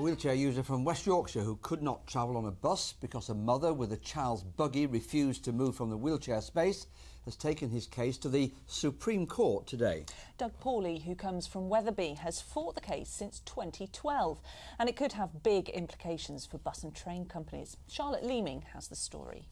A wheelchair user from West Yorkshire who could not travel on a bus because a mother with a child's buggy refused to move from the wheelchair space has taken his case to the Supreme Court today. Doug Paulley, who comes from Wetherby, has fought the case since 2012 and it could have big implications for bus and train companies. Charlotte Leeming has the story.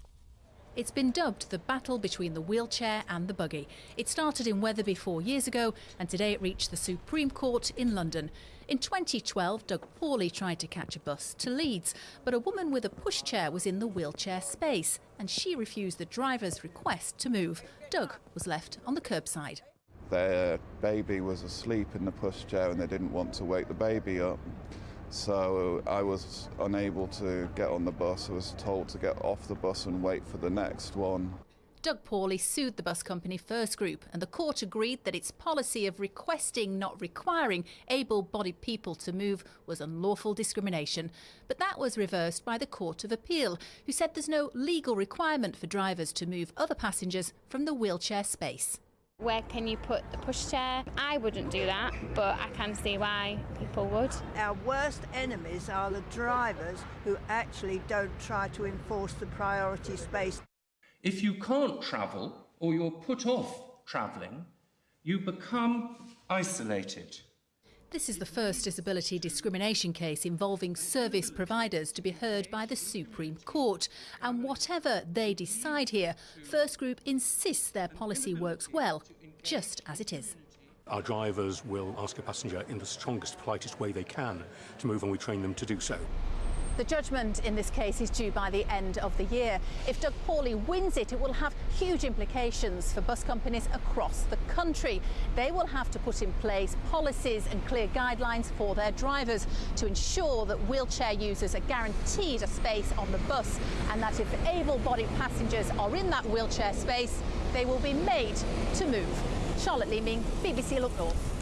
It's been dubbed the battle between the wheelchair and the buggy. It started in Wetherby four years ago and today it reached the Supreme Court in London. In 2012, Doug Paulley tried to catch a bus to Leeds, but a woman with a pushchair was in the wheelchair space and she refused the driver's request to move. Doug was left on the curbside. Their baby was asleep in the pushchair and they didn't want to wake the baby up. So I was unable to get on the bus. I was told to get off the bus and wait for the next one. Doug Paulley sued the bus company First Group, and the court agreed that its policy of requesting, not requiring, able bodied people to move was unlawful discrimination. But that was reversed by the Court of Appeal, who said there's no legal requirement for drivers to move other passengers from the wheelchair space. Where can you put the pushchair? I wouldn't do that, but I can see why people would. Our worst enemies are the drivers who actually don't try to enforce the priority space. If you can't travel or you're put off travelling, you become isolated. This is the first disability discrimination case involving service providers to be heard by the Supreme Court. And whatever they decide here, First Group insists their policy works well, just as it is. Our drivers will ask a passenger in the strongest, politest way they can to move, and we train them to do so. The judgment in this case is due by the end of the year. If Doug Paulley wins it, it will have huge implications for bus companies across the country. They will have to put in place policies and clear guidelines for their drivers to ensure that wheelchair users are guaranteed a space on the bus and that if able-bodied passengers are in that wheelchair space, they will be made to move. Charlotte Leeming, BBC Look North.